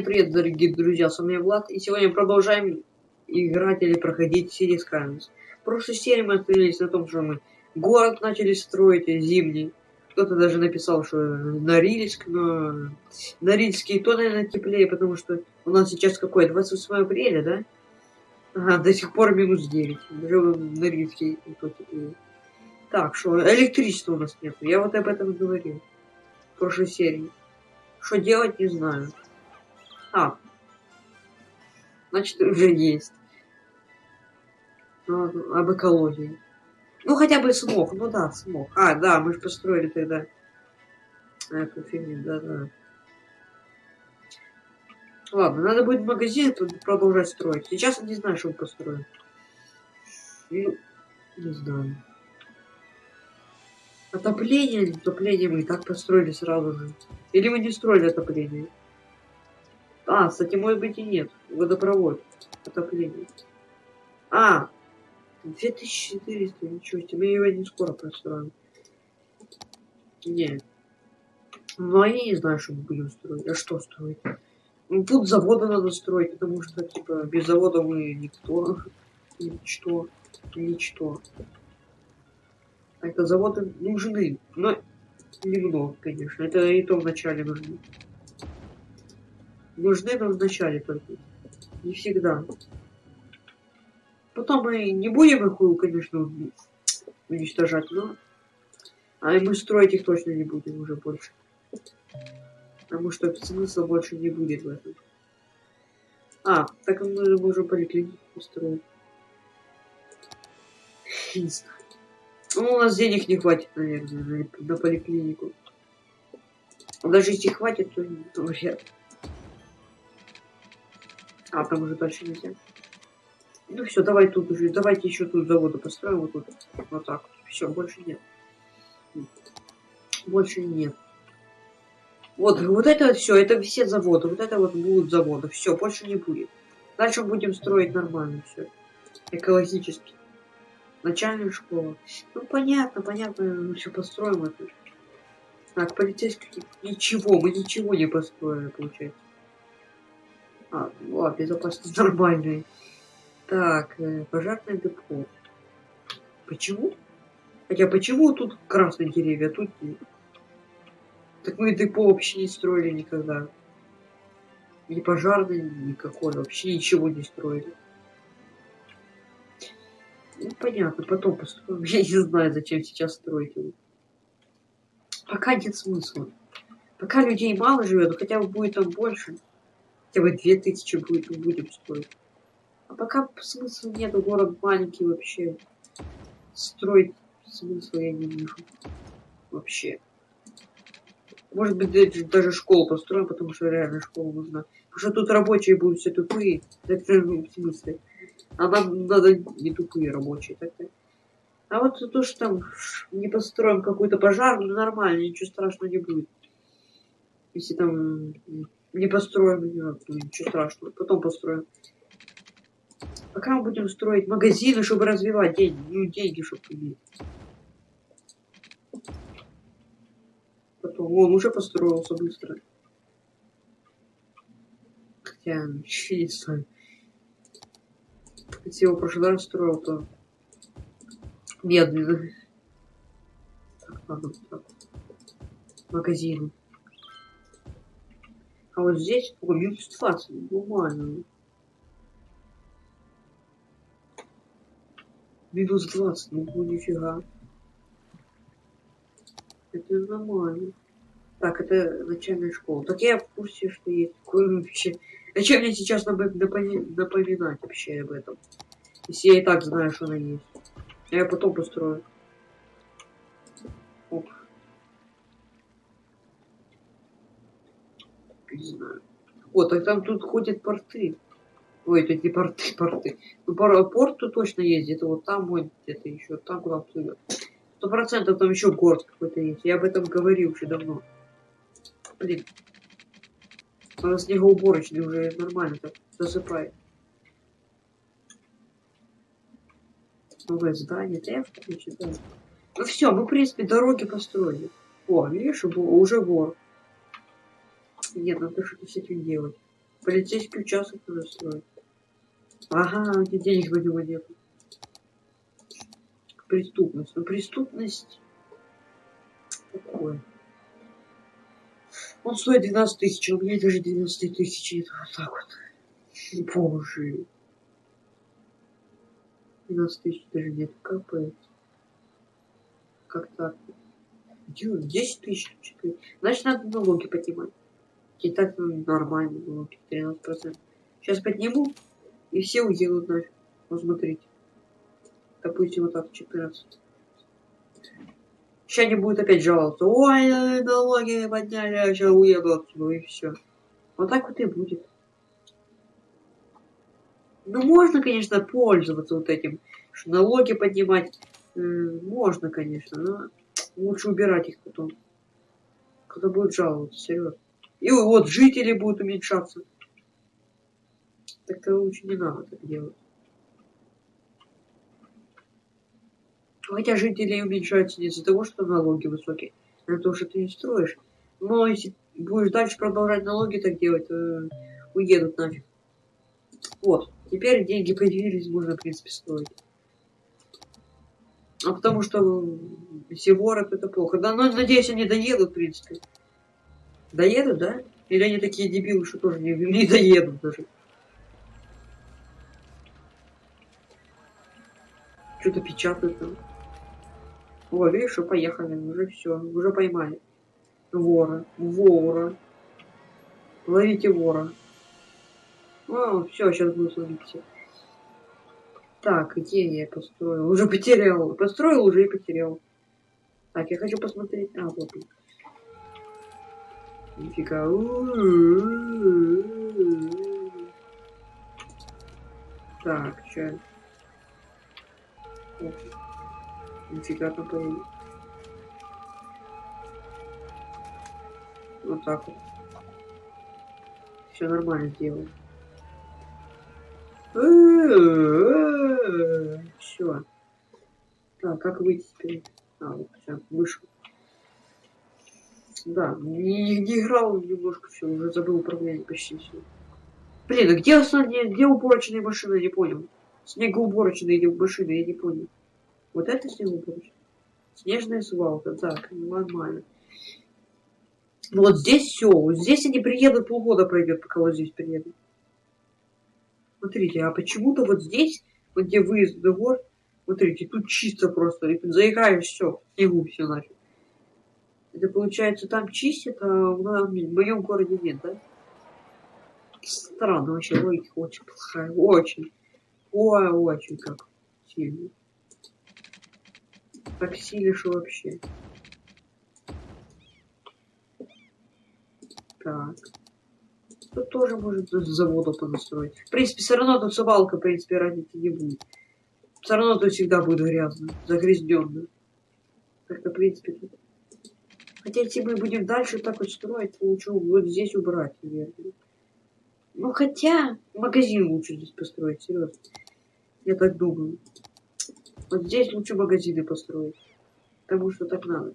Всем привет, дорогие друзья, с вами Влад, и сегодня продолжаем играть или проходить City Skylines. В прошлой серии мы остановились на том, что мы город начали строить зимний. Кто-то даже написал, что Норильск, но Норильский то, наверное, теплее, потому что у нас сейчас какое, 28 апреля, да? Ага, до сих пор минус 9. Даже Норильский то теплее. Так, что электричества у нас нет. Я вот об этом говорил в прошлой серии. Что делать, не знаю. А. Значит, уже есть. Ну, об экологии. Ну, хотя бы смог. Ну да, смог. А, да, мы же построили тогда эту фигню, да-да. Ладно, надо будет магазин продолжать строить. Сейчас я не знаю, что мы построим. Ну, не знаю. Отопление, отопление мы и так построили сразу же. Или мы не строили отопление? А, кстати, может быть и нет. Водопровод. Отопление. А, 2400, ничего себе. Его не скоро построим. Не. Ну, а я не знаю, что мы будем строить. А что строить? Ну, тут заводы надо строить, потому что, типа, без завода мы никто. Ничто. Ничто. Это заводы нужны. Но немного, конечно. Это и то вначале нужны. Нужны, но вначале только. Не всегда. Потом мы не будем их, конечно, уничтожать, но... А мы строить их точно не будем уже больше. Потому что смысла больше не будет в этом. А, так мы можем поликлинику построить. Не знаю. Ну, у нас денег не хватит, наверное, на, поликлинику. Даже если хватит, то, то вряд А, там уже дальше нельзя. Ну все, давай тут уже, давайте еще тут заводы построим, вот тут. Вот так. Все, больше нет. Больше нет. Вот, вот это все, это все заводы, вот это вот будут заводы. Все, больше не будет. Дальше будем строить нормально все. Экологически. Начальная школа. Ну понятно, понятно, мы все построим это. Так, полицейский. Ничего, мы ничего не построили, получается. А, ладно, безопасность нормальная. Так, э, пожарное депо. Почему? Хотя почему тут красные деревья, а тут? Так мы депо вообще не строили никогда. Ни пожарный, никакой, вообще ничего не строили. Ну, понятно, потом построим. Я не знаю, зачем сейчас строить его. Пока нет смысла. Пока людей мало живет, хотя бы будет там больше. Хотя бы две тысячи будет, будем строить. А пока смысла нет, город маленький вообще. Строить смысла я не вижу. Вообще. Может быть, даже школу построим, потому что реально школа нужна. Потому что тут рабочие будут все тупые. Так, в смысле? А нам надо не тупые рабочие. Так, А вот то, что там не построим какой-то пожар, ну нормально, ничего страшного не будет. Если там не построим, ну, ничего страшного, потом построим. Пока мы будем строить магазины, чтобы развивать деньги, ну деньги, чтобы иметь. Потом, он уже построился быстро. Хотя, знаю. Если его прошлый раз строил, то медленно. Так, ладно, так. Магазин. А вот здесь минус 20, нормально. Минус 20, ну нифига. Это нормально. Так, это начальная школа. Так я в курсе, что есть такое вообще. Зачем мне сейчас напоминать вообще об этом? Если я и так знаю, что она есть. Я потом построю. Оп. Не знаю. О, так там тут ходят порты. Ой, это не порты, порты. Ну, порт тут точно. Где-то вот там, вот где-то еще. Там куда плывет. Сто процентов там еще город какой-то есть. Я об этом говорил уже давно. Блин. Нас снегоуборочный уже нормально так засыпает. Новое здание, да я в курсе, да. Ну все, мы, в принципе, дороги построили. О, видишь, уже вор. Нет, надо что-то с этим делать. Полицейский участок надо строить. Ага, где денег него нет. Преступность. Ну, преступность... Такое. Он стоит 12 тысяч, а у меня даже 12 тысяч нет. Вот так вот. Боже. 12 тысяч даже нет. Капает. Как так? 10 тысяч. Значит, надо налоги поднимать. И так ну, нормально налоги. 13%. Сейчас подниму, и все уедут нафиг. Посмотрите. Допустим, вот так 14. Сейчас они будут опять жаловаться. Ой, налоги подняли, а сейчас уеду отсюда, и все. Вот так вот и будет. Ну, можно, конечно, пользоваться вот этим, что налоги поднимать. Можно, конечно, но лучше убирать их потом. Кто будет жаловаться, серьезно. И вот жители будут уменьшаться. Так-то лучше не надо так делать. Хотя жители уменьшаются не из-за того, что налоги высокие, а то, что ты не строишь. Но если будешь дальше продолжать налоги так делать, то уедут нафиг. Вот. Теперь деньги появились, можно, в принципе, строить. А потому что все воры это плохо. Да, но надеюсь, они доедут, в принципе. Доедут, да? Или они такие дебилы, что тоже не, не доедут даже. Что-то печатают там. О, видишь, что поехали, уже все, уже поймали. Вора, вора. Ловите вора. О, все, сейчас буду ловить все. Так, где я построил? Уже потерял. Построил уже и потерял. Так, я хочу посмотреть. А, вот. Нифига. Так, что? Нифига появилось. Вот так вот. Все нормально сделал. Все. Так, как выйти теперь? А, вот, все, вышел. Да, не, играл немножко, все, уже забыл управление почти все. Блин, а где основные, где уборочные машины, я не понял. Снегоуборочные машины, я не понял. Вот это снегоуборочная. Снежная свалка, так, нормально. Вот здесь все, вот здесь они приедут, полгода пройдет, пока вот здесь приедут. Смотрите, а почему-то вот здесь, вот где выезд в гор, смотрите, тут чисто просто, и заиграешь все, снегу все нафиг. Это получается там чистят, а в моем городе нет, да? Странно вообще, логика очень плохая, очень. Ой, очень как сильно. Так силишь вообще. Так. Тут тоже может заводу понастроить. В принципе, все равно тут свалка, в принципе, разницы не будет. Все равно тут всегда будет грязно, загрязненно. Так-то, в принципе, тут Хотя, если мы будем дальше так вот строить, то лучше вот здесь убрать, наверное. Ну, хотя, магазин лучше здесь построить, серьезно. Я так думаю. Вот здесь лучше магазины построить. Потому что так надо.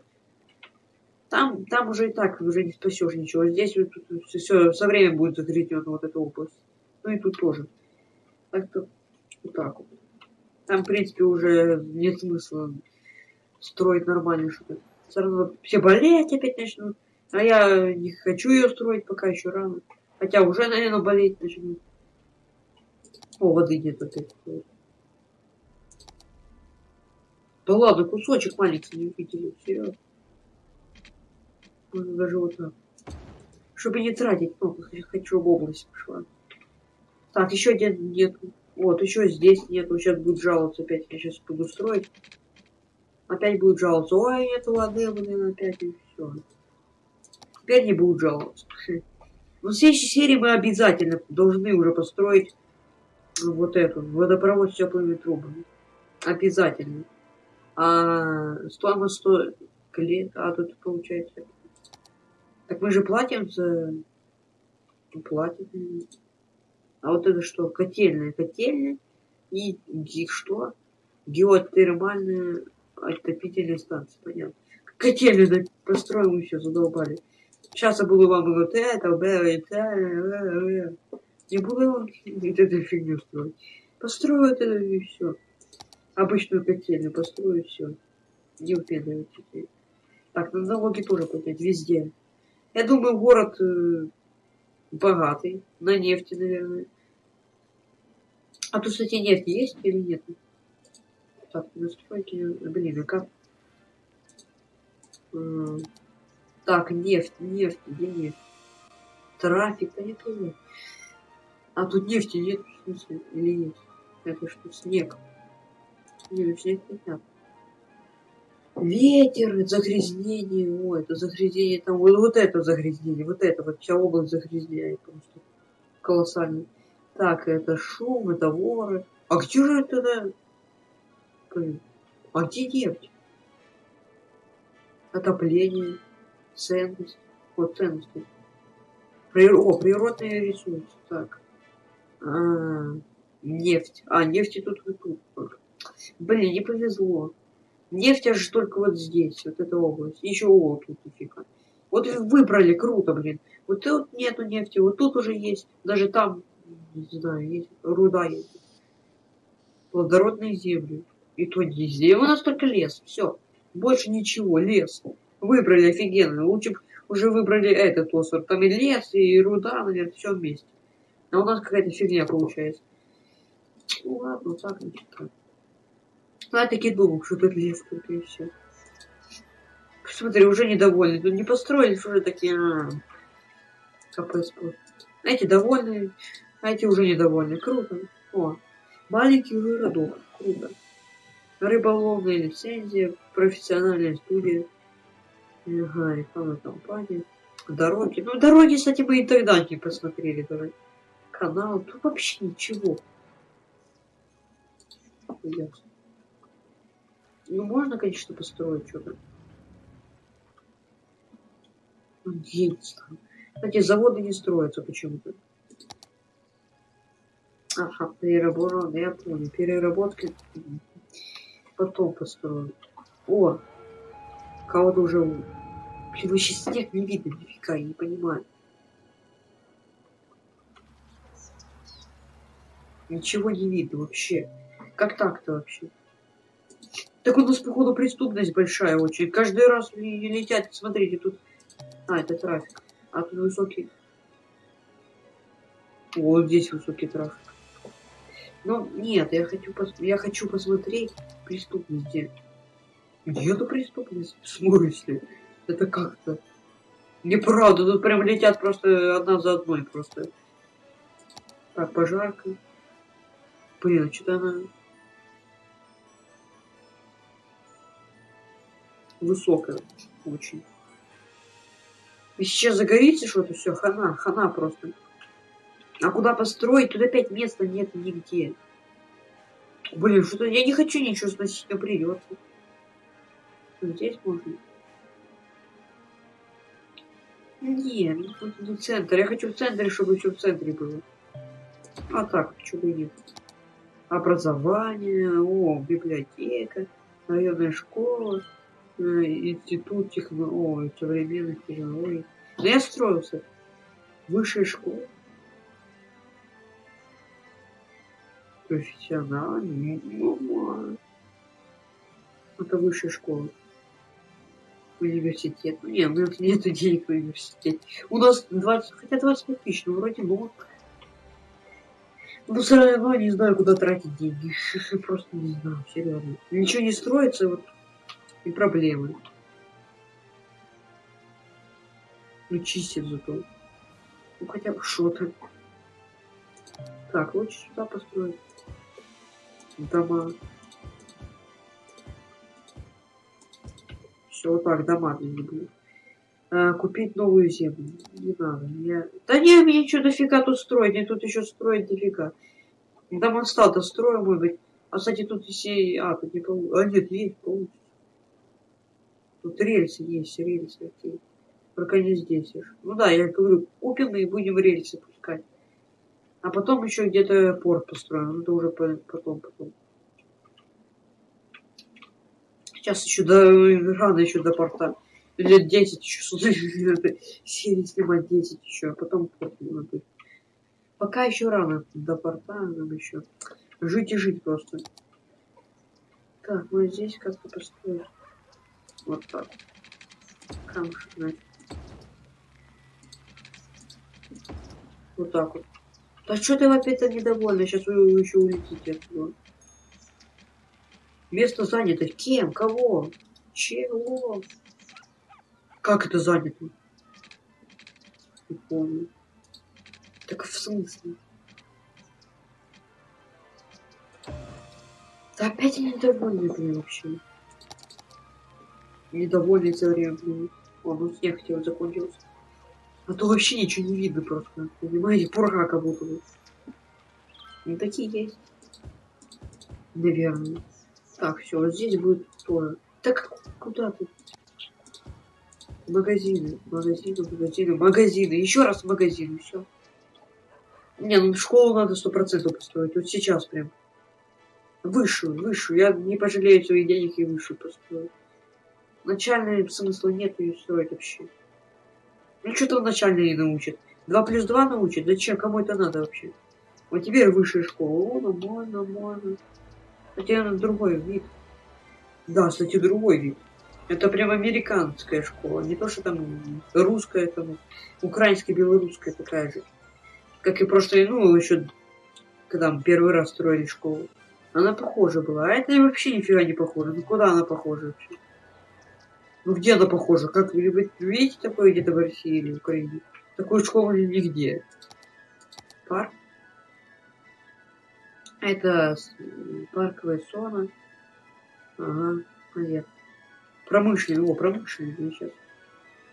Там, там уже и так уже не спасешь ничего. Здесь вот, тут, все со временем будет загрязнена вот эта область. Ну и тут тоже. Так-то вот так вот. Там, в принципе, уже нет смысла строить нормально что-то равно все болеть опять начнут. А я не хочу ее строить, пока еще рано. Хотя уже, наверное, болеть начнут. О, воды нет опять. Да ладно, кусочек маленький не увидели, серьезно. Можно даже вот так. Чтобы не тратить много, хочу в область пошла. Так, еще один нет. Вот, еще здесь нет. Сейчас будет жаловаться опять. Я сейчас буду строить. Опять будет жаловаться. Ой, нет воды, блин, опять и все. Теперь не будут жаловаться. Но в следующей серии мы обязательно должны уже построить вот эту водопровод с теплыми трубами. Обязательно. А стоимость стоит лет, а тут получается. Так мы же платим за... Платим. А вот это что? Котельная. Котельная. И, и что? Геотермальная отопительной станции, понятно. Котельную построим еще, задолбали. Сейчас я буду вам вот это, это, не буду вам вот эту фигню строить. Построю это и все. Обычную котельную построю все. Не упендривайтесь. Так, на налоги тоже поднять везде. Я думаю, город э, богатый, на нефти, наверное. А тут, кстати, нефть есть или нет? Так, настройки, блин, а так, нефть, нефть, где нефть? Трафик, да нет, нет. А тут нефти нет, в смысле, или есть? Это что, снег? Нет, снег нет. Ветер, загрязнение, ой, это загрязнение, там вот, вот это загрязнение, вот это вот вся область загрязняет просто колоссально. Так, это шум, это воры. А где же это, да? А где нефть? Отопление, ценность, вот ценности. Прир... О, природные ресурсы, так. А, нефть. А, нефти тут тут. Блин, не повезло. Нефть аж только вот здесь, вот эта область. Еще о, тут нифига. Вот выбрали, круто, блин. Вот тут нету нефти, вот тут уже есть. Даже там, не знаю, есть руда есть. Плодородные земли. И то земли. У нас только лес. Все. Больше ничего. Лес. Выбрали офигенно. Лучше уже выбрали этот остров. Там и лес, и руда, наверное, все вместе. А у нас какая-то фигня получается. Ну ладно, так, значит, так. Ну, я таки думал, что тут лес тут и все. Посмотри, уже недовольны. Тут не построились, уже такие... А. Эти довольны, а эти уже недовольны. Круто. О, маленький городок. Круто. Рыболовная лицензия, профессиональная студия. Ага, рекламная компания. Дороги. Ну, дороги, кстати, мы и тогда не посмотрели даже. Канал. Тут вообще ничего. Ну, можно, конечно, построить что-то. Есть. Кстати, заводы не строятся почему-то. Ага, переработка, я понял. Переработки потом построю. О, кого-то уже... Блин, вообще снег не видно нифига, я не понимаю. Ничего не видно вообще. Как так-то вообще? Так у нас, походу, преступность большая очень. Каждый раз летят, смотрите, тут... А, это трафик. А тут высокий... Вот здесь высокий трафик. Ну, нет, я хочу, пос... я хочу посмотреть преступность где. Где это преступность? В смысле? Это как-то... Неправда, тут прям летят просто одна за одной просто. Так, пожарка. Блин, а что-то она... высокая очень. И сейчас загорится что-то, все, хана, хана просто. А куда построить? Тут опять места нет нигде. Блин, что-то я не хочу ничего сносить, но придется. Здесь можно. Не, тут не центр. Я хочу в центре, чтобы все в центре было. А так, почему нет? Образование, о, библиотека, районная школа. Э, институт технологий, современных технологий. Но я строился. Высшая школа. Профессиональный. Мама. Это высшая школа. Университет. Ну, нет, у нас нет денег в университете. У нас 20, хотя 25 тысяч, но вроде много. Ну, все равно не знаю, куда тратить деньги. Просто не знаю, серьезно. Ничего не строится, вот и проблемы. Ну, чистит зато. Ну, хотя бы что-то. Так, лучше сюда построить. Дома. Все, вот так, дома не буду. А, купить новую землю. Не надо. Я... Да не, мне что дофига тут строить. Мне тут еще строить дофига. Дома стал-то строю, может быть. А, кстати, тут все... А, тут не получится. А, нет, есть, получится. Тут рельсы есть, рельсы такие. Только не здесь. Ну да, я говорю, купим и будем рельсы пускать. А потом еще где-то порт построим. Это уже потом, потом. Сейчас еще до рано еще до порта. Лет 10 еще серии снимать 10 еще, а потом будет. Пока еще рано до порта, нам еще жить и жить просто. Так, ну здесь как-то построить. Вот так. Камушек, значит. Вот так вот. Да что ты опять-то недовольна? Сейчас вы еще улетите отсюда. Место занято. Кем? Кого? Чего? Как это занято? Не помню. Так в смысле? Да опять я недовольный, блин, вообще. Недовольный все время, блин. О, ну снег хотел закончился. А то вообще ничего не видно просто. Понимаете, пурга как будто. Ну такие есть. Наверное. Так, все, вот здесь будет тоже. Так куда ты? Магазины, магазины, магазины, магазины. Еще раз магазины, все. Не, ну школу надо сто процентов построить. Вот сейчас прям. Высшую, высшую. Я не пожалею своих денег и высшую построю. Начальный смысла нет ее строить вообще. Ну что там начальный не научит? Два плюс два научит? Зачем? Кому это надо вообще? Вот теперь высшая школа. О, ну можно, можно. Хотя другой вид. Да, кстати, другой вид. Это прям американская школа. Не то, что там русская, там украинская, белорусская такая же. Как и прошлое, ну, еще когда мы первый раз строили школу. Она похожа была. А это вообще нифига не похоже. Ну куда она похожа вообще? Ну где она похожа? Как вы видите такое где-то в России или в Украине? Такую школу нигде. Парк. Это парковая зона. Ага, понятно. Промышленный, о, промышленный, сейчас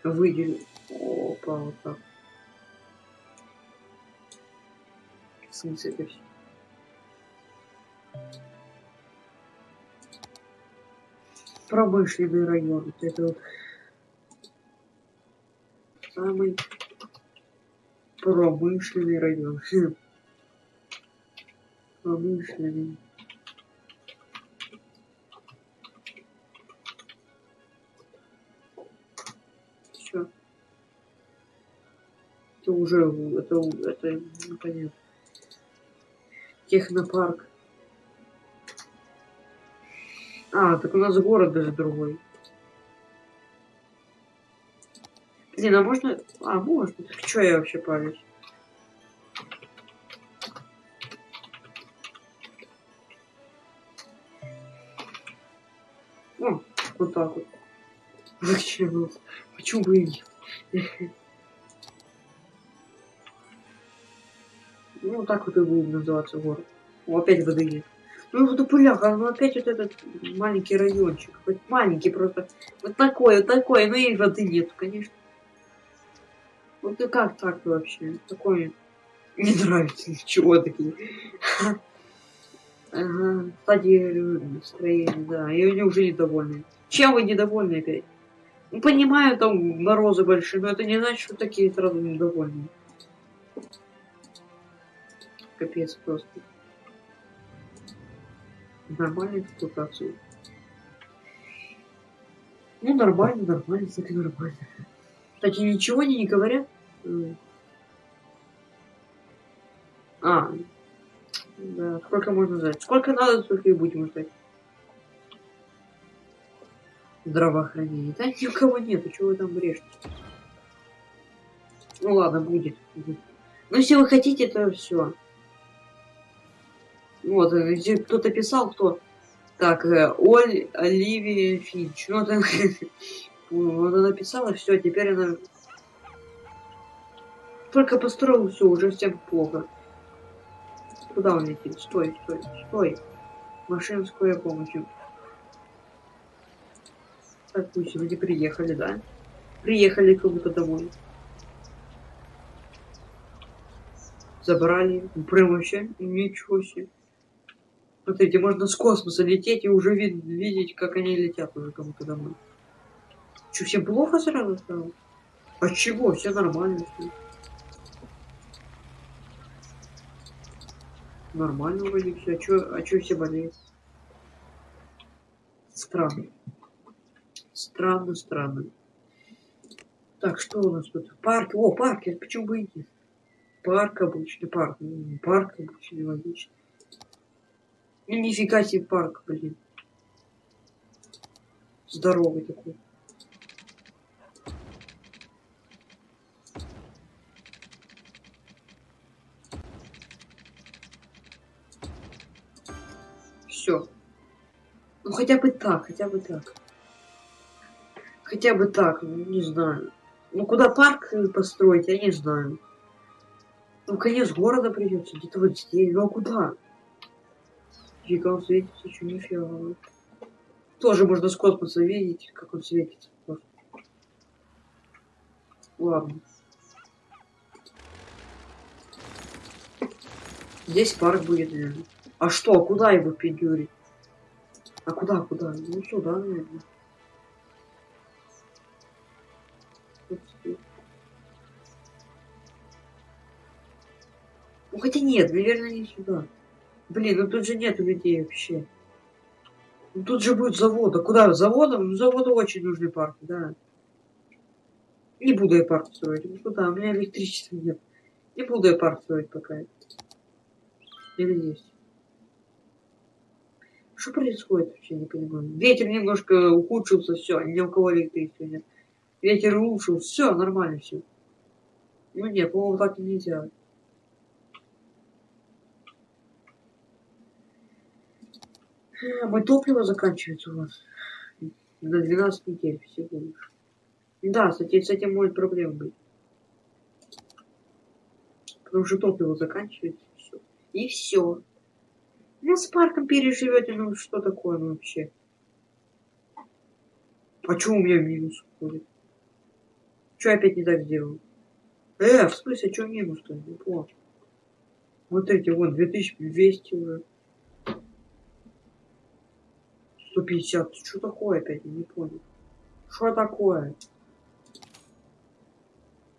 выделю. Опа, вот так. В смысле это все? Промышленный район. Это самый промышленный район. Промышленный. Все. Это уже, это, это непонятно. Технопарк. А, так у нас город даже другой. Блин, а можно... А, можно. Так что я вообще палюсь? О, вот так вот. Зачем? Почему бы? Ну, так вот и будет называться город. О, опять воды. Ну, вот пыляха, ну опять вот этот маленький райончик. Вот маленький просто. Вот такой, вот такой. Ну и воды нет, конечно. Вот и как так вообще? Такое не нравится. Чего такие? Ага, стадия настроения, да. И они уже недовольны. Чем вы недовольны опять? Ну, понимаю, там морозы большие, но это не значит, что такие сразу недовольны. Капец просто. Нормальная эксплуатация. Ну, нормально, нормально, так и нормально. Кстати, ничего они не говорят. А, да, сколько можно ждать? Сколько надо, столько и будем ждать. Здравоохранение. Да ни у кого нету, чего вы там брешете? Ну ладно, будет. Ну, если вы хотите, то все. Вот, э, кто-то писал, кто... Так, э, Оль, Оливия Финч. Ну, это... вот она писала, все, теперь она... Только построил все, уже всем плохо. Куда он летит? Стой, стой, стой. Машина скорой помощи. Так, пусть люди приехали, да? Приехали как будто домой. Забрали. Прям вообще ничего себе. Смотрите, можно с космоса лететь и уже вид видеть, как они летят уже кому-то домой. Что, всем плохо сразу стало? А чего? Все нормально. Все. Нормально вроде все. А чё, а чё все болеют? Странно. Странно, странно. Так, что у нас тут? Парк. О, парк, почему бы и нет? Парк обычный, парк. Парк обычный, логично. Ну, нифига себе парк, блин. Здоровый такой. Все. Ну хотя бы так, хотя бы так. Хотя бы так, ну не знаю. Ну куда парк построить, я не знаю. Ну конец города придется, где-то вот здесь. Ну а куда? Фига он светится, еще нифига. Тоже можно с космоса видеть, как он светится. Ладно. Здесь парк будет, наверное. А что, а куда его пидюрить? А куда, куда? Ну сюда, наверное. Ну хотя нет, наверное, не сюда. Блин, ну тут же нету людей вообще. Ну, тут же будет завод. А куда? Заводом? Ну, заводу очень нужны парки, да. Не буду я парк строить. Ну куда? У меня электричества нет. Не буду я парк строить пока. Или есть? Что происходит вообще, не понимаю. Ветер немножко ухудшился, все, ни у кого электричества нет. Ветер улучшил, все, нормально все. Ну нет, по-моему, так и нельзя. А, мой топливо заканчивается у вас. На 12 недель всего лишь. Да, кстати, с этим может проблема быть. Потому что топливо заканчивается. Все. И все. Ну, с парком переживете, ну что такое вообще? А что у меня минус ходит? Что я опять не так сделал? Э, в смысле, что минус-то? Не понял. Смотрите, вот 2200 уже. 150. Что такое опять? Не понял. Что такое?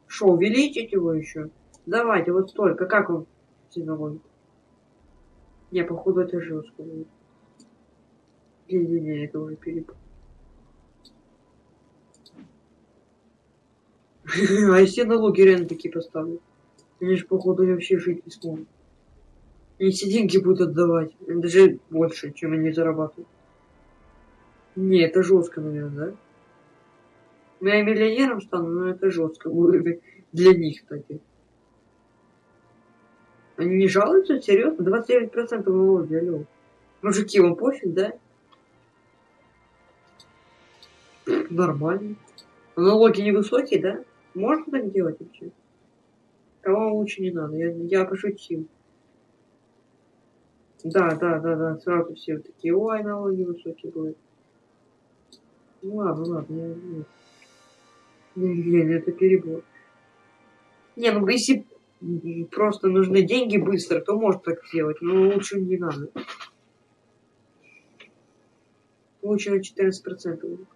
Что, увеличить его еще? Давайте, вот столько. Как он ценовой? Не, походу это жестко будет. Не-не-не, это уже перепад. А если налоги реально такие поставлю? Они же, походу, вообще жить не смогут. Они все деньги будут отдавать. Даже больше, чем они зарабатывают. Не, это жестко, наверное, да? Ну, я миллионером стану, но это жестко будет для них, кстати. Они не жалуются? Серьезно? 29% налоги, алло. Мужики, вам пофиг, да? Нормально. налоги невысокие, да? Можно так делать вообще? Кого лучше не надо, я, я пошутил. Да, да, да, да, сразу все такие, ой, налоги высокие будут. Ну ладно, ладно, я... Не, это перебор. Не, ну если просто нужны деньги быстро, то может так сделать, но лучше не надо. Лучше на 14%.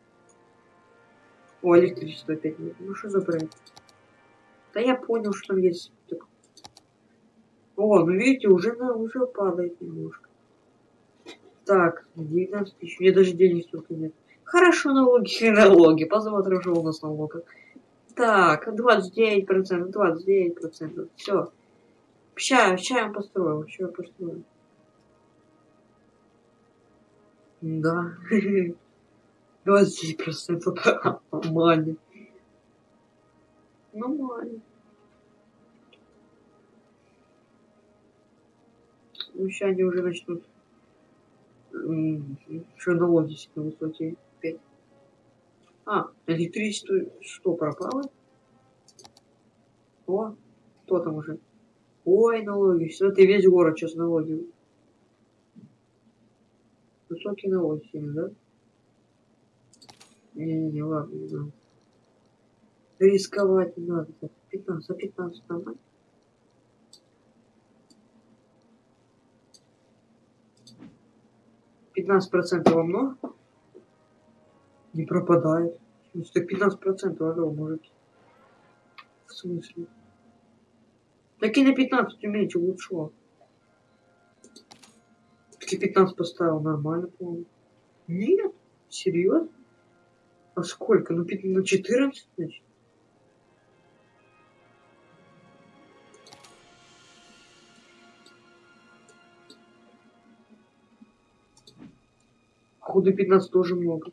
О, электричество опять нет. Ну что за бренд? Да я понял, что там есть. Так. О, ну видите, уже, на, уже падает немножко. Так, 19 тысяч. Мне даже денег столько нет. Хорошо, налоги налоги. Посмотрим, что у нас налогов. Так, 29%, 29%. Все. Ща, ща я построю, ща я построю. Да. 20% нормально. Нормально. Ну, сейчас они уже начнут. Что налоги себе высокие. А, электричество что, пропало? О, кто там уже? Ой, налоги. Все, ты весь город сейчас налоги. Высокие налоги сильно, да? Не-не-не, ладно, не надо. Рисковать не надо. 15, а 15 нормально? Пятнадцать процентов много? не пропадает. Это 15%, алло, мужики. В смысле? Так и на 15 уменьшил, лучше. Ты 15 поставил, нормально, по-моему. Нет, серьезно? А сколько? Ну, 5, ну 14, значит? Ходу 15 тоже много.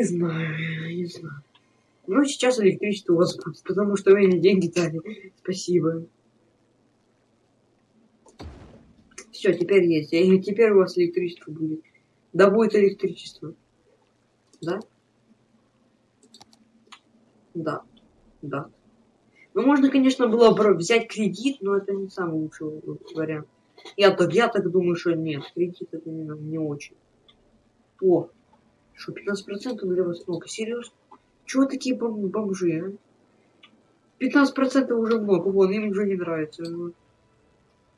Не знаю, не знаю. Ну, сейчас электричество у вас будет, потому что вы мне деньги дали. Спасибо. Все, теперь есть. И теперь у вас электричество будет. Да будет электричество. Да? Да. Да. Ну, можно, конечно, было бы взять кредит, но это не самый лучший вариант. Я так, я так думаю, что нет. Кредит это не, не очень. О, что, 15% для вас много? Серьезно? Чего такие бом бомжи, а? 15% уже много, вон, им уже не нравится. Вот.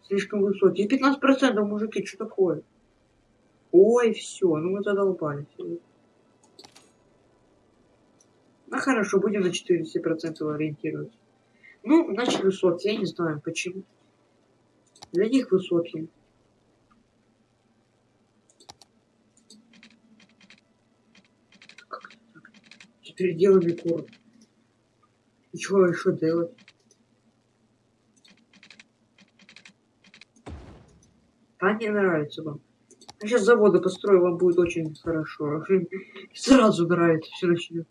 Слишком высокие. 15% мужики, что такое? Ой, все, ну мы задолбались. Ну хорошо, будем на 40% ориентироваться. Ну, значит, высокие, я не знаю почему. Для них высокие. Делаем корм. И что еще делать? А не нравится вам. А сейчас заводы построю, вам будет очень хорошо. Сразу нравится, все начнет.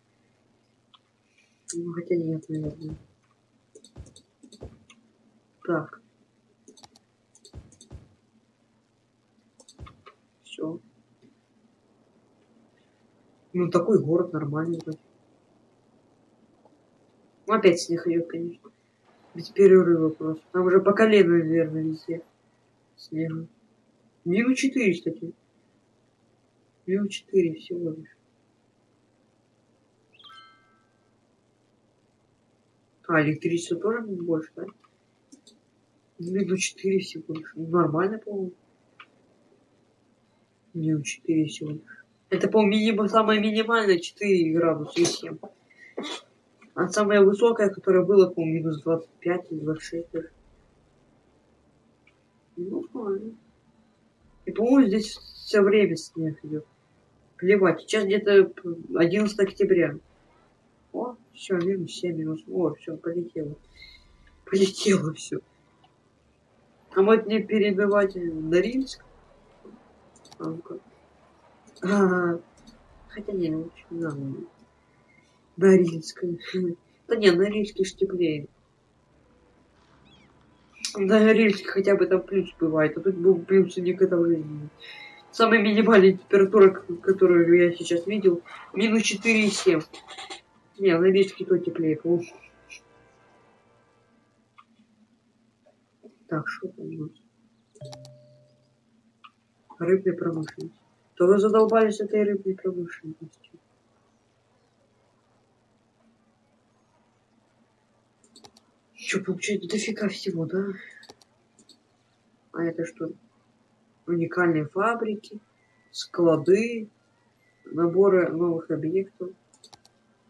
Ну, хотя нет, наверное. Так. Все. Ну, такой город нормальный. Ну, опять снег идет, конечно. Без перерыва просто. Там уже по колено, наверное, везде. Снега. Минус 4, кстати. Минус 4 всего лишь. А, электричество тоже больше, да? Минус 4 всего лишь. Ну, нормально, по-моему. Минус 4 всего лишь. Это, по-моему, минимум, самое минимальное 4 градуса и 7. А самая высокая, которая была, по-моему, минус 25 или 26 даже. Ну, нормально. И, по-моему, здесь все время снег идет. Плевать. Сейчас где-то 11 октября. О, все, минус 7, минус. О, все, полетело. Полетело все. А может не перебивать Норильск? А, ну-ка. А, хотя не, лучше не надо. Норильск. Да не, Норильск ж теплее. На Норильске хотя бы там плюс бывает, а тут был плюс никогда жизни. Самая минимальная температура, которую я сейчас видел, минус 4,7. Не, на Норильске то теплее, по Так, что там у нас? Рыбная промышленность. То вы задолбались этой рыбной промышленностью. Что, получается, дофига всего, да? А это что? Уникальные фабрики, склады, наборы новых объектов,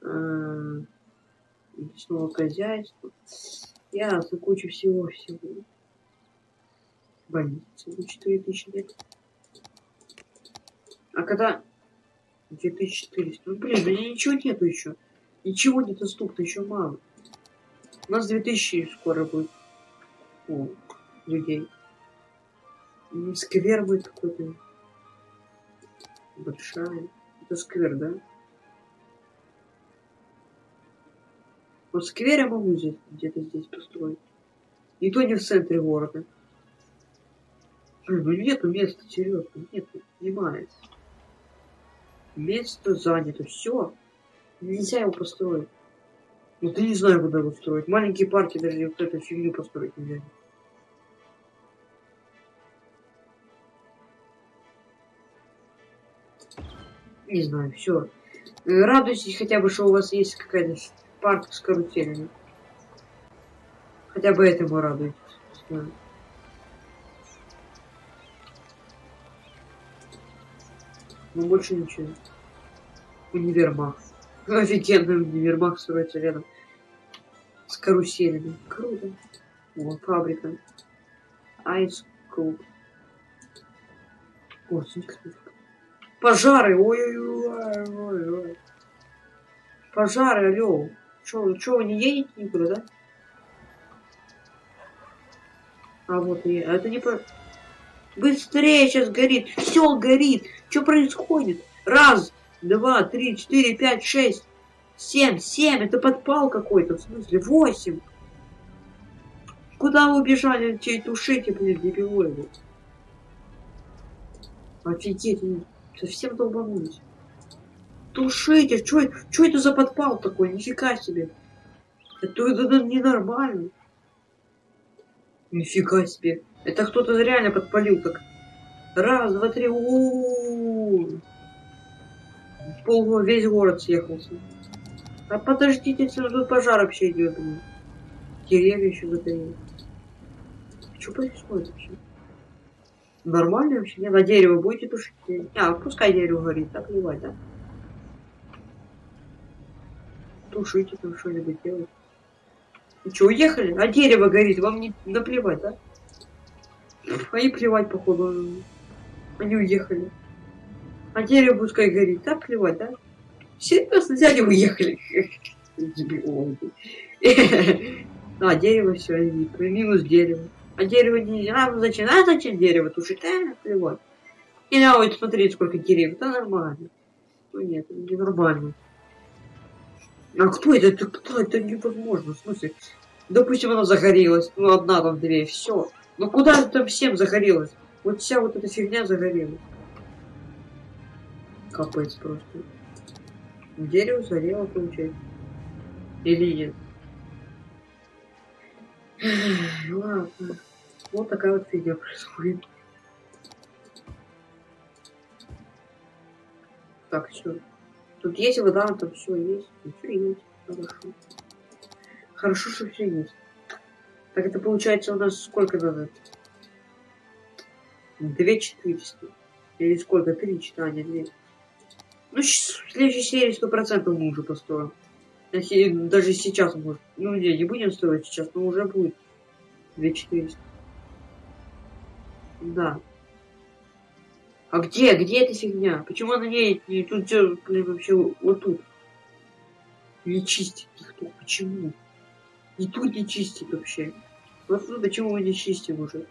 э, лесного хозяйства. Ясно, куча всего-всего. Больница за 4000 лет. А когда 2400? Ну, блин, меня ничего нету еще. Ничего не доступно, еще мало. У нас 2000 скоро будет О, людей. Сквер будет какой-то. Большая. Это сквер, да? Вот сквер я могу здесь, где-то здесь построить. И то не в центре города. Блин, ну нету места, серьезно, нету, понимается. Место занято, все. Нельзя его построить. Ну ты не знаю, куда его строить. Маленькие парки даже вот эту фигню построить нельзя. Не знаю, все. Радуйтесь хотя бы, что у вас есть какая-то парк с каруселями. Хотя бы этому радуйтесь. Ну больше ничего. Универмаг. Офигенный универмаг строится рядом с каруселями. Круто. Вот фабрика. Айс Клуб. Пожары! Ой-ой-ой. Пожары, алло. Чё, чё, вы не едете никуда, да? А вот и... А это не по... Быстрее сейчас горит. Все горит. Что происходит? Раз, два, три, четыре, пять, шесть, семь, семь. Это подпал какой-то. В смысле, восемь. Куда вы убежали? Чей тушите, блин, дебилоиды? Офигеть, совсем долбанулись. Тушите, что это за подпал такой? Нифига себе. Это, это, это ненормально. Нифига себе. Это кто-то реально подпалил так. Раз, два, три. -у -у -у. Пол, весь город съехался. А подождите, тут пожар вообще идет. Деревья еще загорели. Что происходит вообще? Нормально вообще? Нет, а дерево будете тушить? А, пускай дерево горит, так плевать, да? Тушите там что-нибудь делать. Вы что, уехали? А дерево горит, вам не наплевать, да? А плевать, походу. Они уехали. А дерево пускай горит, да, плевать, да? Серьезно, взяли и уехали. А, дерево все, минус дерево. А дерево не... А, зачем? А зачем дерево тушить? А. И а вот смотрите, сколько деревьев. Да нормально. Ну нет, не нормально. А кто это? Это кто? Это невозможно. В смысле? Допустим, она загорелась. Ну, одна там дверь. Все. Ну куда там всем загорелось? Вот вся вот эта фигня загорелась. Капец просто. Дерево сгорело, получается. Или нет? Ладно. Вот такая вот фигня происходит. Так, все. Тут есть вода, там все есть. Все есть. Хорошо. Хорошо, что все есть. Так это получается у нас сколько надо? Две четыреста. Или сколько? Три читания, две. Ну, в следующей серии сто процентов мы уже построим. Даже сейчас может. Ну, не, не будем строить сейчас, но уже будет. Две четыреста. Да. А где? Где эта фигня? Почему она не, не тут блин, вообще вот тут? Не чистит никто. Почему? И тут не чистит вообще. Вот тут почему мы не чистим уже?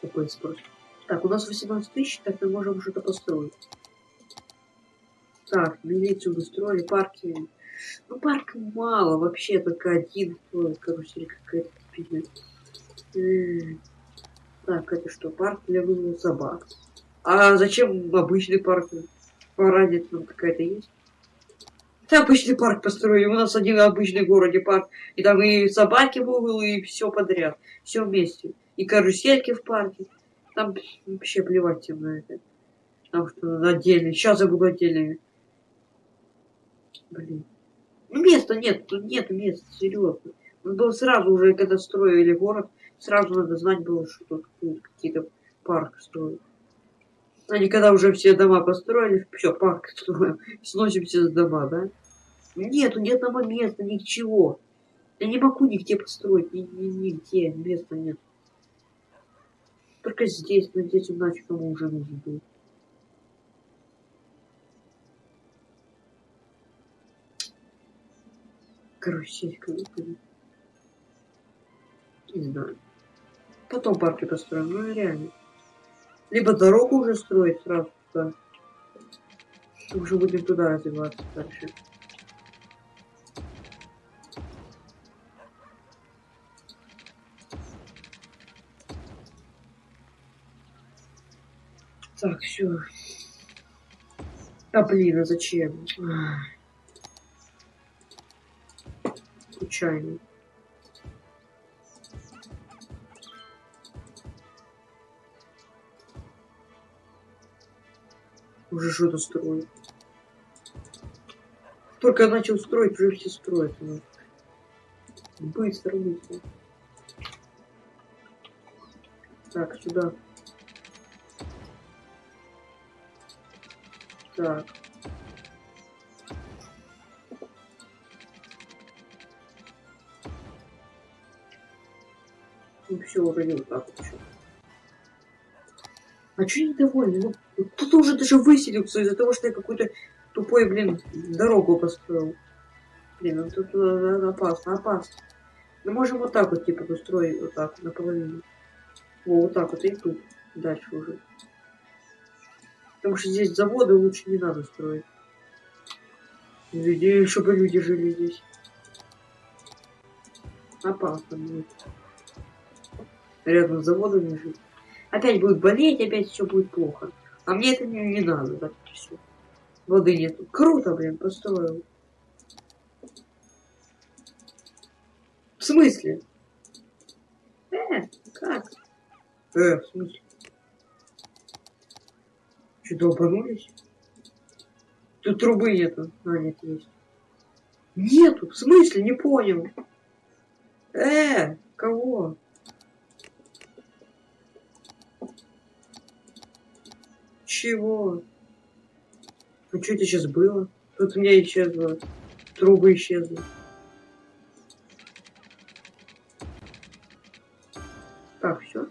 Какой спрос? Так, у нас 18 тысяч, так мы можем что-то построить. Так, милицию устроили, парки. Ну, парк мало, вообще только один, карусель какая-то. Так, это что, парк для вывода собак? А зачем обычный парк? Параде там какая-то есть? Это обычный парк построили. У нас один обычный в городе парк. И там и собаки в угол, и все подряд. Все вместе. И карусельки в парке. Там вообще плевать всем на это. Потому что отдельно. Сейчас я буду отдельными. Блин. Ну места нет, тут нет места, серьезно. Надо было сразу уже, когда строили город, сразу надо знать было, что тут какие-то парк строят. Они когда уже все дома построили, все, парк строим, сносим все дома, да? Нету ни одного места, ничего. Я не могу нигде построить, ни, ни, нигде, места нет. Только здесь, но здесь иначе кому уже был. Каруселька выпадет. Не знаю. Потом парки построим, ну реально. Либо дорогу уже строить сразу туда. Уже будем туда развиваться дальше. Так, все. А блин, а зачем? Случайно. Уже что-то строит. Только начал строить, уже все строят. Ну. Быстро, быстро. Так, сюда. Так. Ну все, не вот так вот еще. А что недовольны? Ну, кто-то уже даже выселился из-за того, что я какую-то тупой, блин, дорогу построил. Блин, ну тут опасно, опасно. Мы можем вот так вот, типа, построить вот так, наполовину. Во, вот так вот, и тут. Дальше уже. Потому что здесь заводы лучше не надо строить. Людей, чтобы люди жили здесь. Опасно будет. Рядом с заводом не жить. Опять будет болеть, опять все будет плохо. А мне это не, не надо, так все. Воды нет. Круто, блин, построил. В смысле? Э, как? Э, в смысле? Что, долбанулись? Тут трубы нету. А, нет, есть. Нету, в смысле? Не понял. Э, кого? Чего? Ну что это сейчас было? Тут у меня исчезло. Трубы исчезли. Так, все.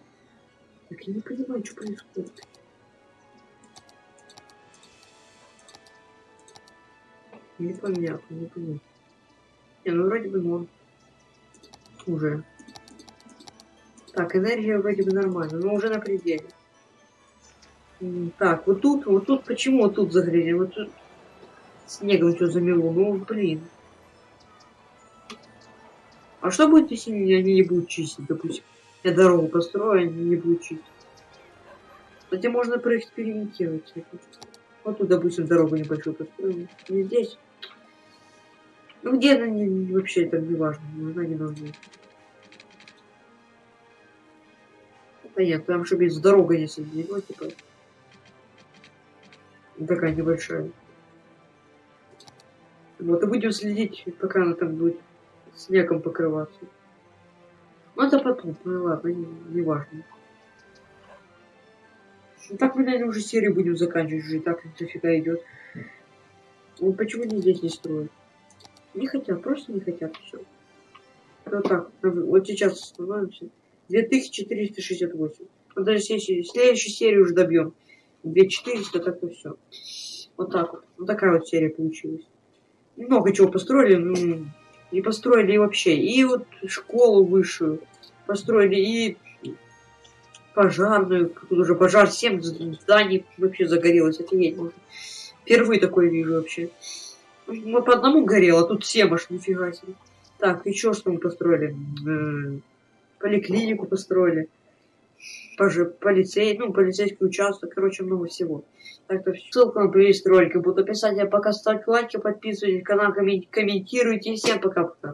Так я не понимаю, что происходит. Непонятно, непонятно. Не, ну вроде бы норм. Уже. Так, энергия вроде бы нормально, но уже на пределе. Так, вот тут, вот тут, почему вот тут загрели? Вот тут снегом что замело? Ну, блин. А что будет, если они не будут чистить, допустим? Я дорогу построю, они не будут чистить. Кстати, можно проэкспериментировать. Вот тут, допустим, дорогу небольшую построим. Не здесь. Ну где она не, вообще это не важно, нужна не нужна. Да нет, там чтобы без дорога не соединено, типа. Такая небольшая. Вот, и будем следить, пока она там будет снегом покрываться. Ну, это потом, ну ладно, не, не важно. Ну, так мы, наверное, уже серию будем заканчивать, уже и так дофига идет. Ну, почему не здесь не строят? Не хотят, просто не хотят, все. Вот так, вот сейчас остановимся. 2368. Вот даже следующую, следующую серию уже добьем. 2400, так и все. Вот так вот. Вот такая вот серия получилась. Много чего построили, ну, и построили и вообще. И вот школу высшую построили, и пожарную. Тут уже пожар, 7 зданий вообще загорелось. Офигеть можно. Впервые такое вижу вообще. Мы по одному горело, а тут 7 аж, нифига себе. Так, еще что мы построили? Поликлинику построили тоже полицей, ну, полицейский участок, короче, много всего. Так-то ссылка на плейлист ролика будет описать. А пока ставьте лайки, подписывайтесь, канал комментируйте. Всем пока-пока.